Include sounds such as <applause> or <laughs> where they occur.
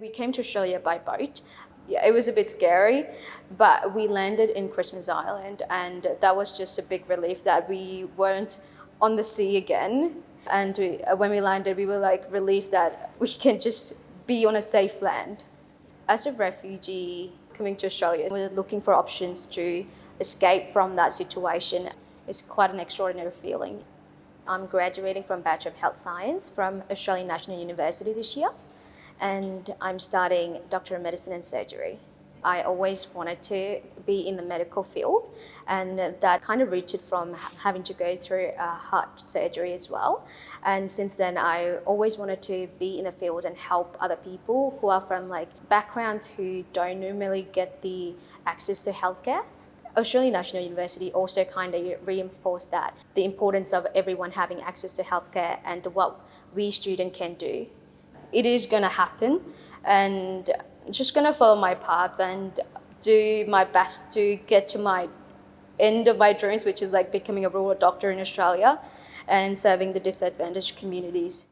We came to Australia by boat. It was a bit scary, but we landed in Christmas Island and that was just a big relief that we weren't on the sea again. And we, uh, when we landed, we were like relieved that <laughs> we can just be on a safe land. As a refugee coming to Australia, we're looking for options to escape from that situation. It's quite an extraordinary feeling. I'm graduating from Bachelor of Health Science from Australian National University this year and I'm studying Doctor of Medicine and Surgery. I always wanted to be in the medical field and that kind of rooted from having to go through a heart surgery as well. And since then, I always wanted to be in the field and help other people who are from like backgrounds who don't normally get the access to healthcare. Australian National University also kind of reinforced that, the importance of everyone having access to healthcare and what we students can do it is going to happen and I'm just going to follow my path and do my best to get to my end of my dreams, which is like becoming a rural doctor in Australia and serving the disadvantaged communities.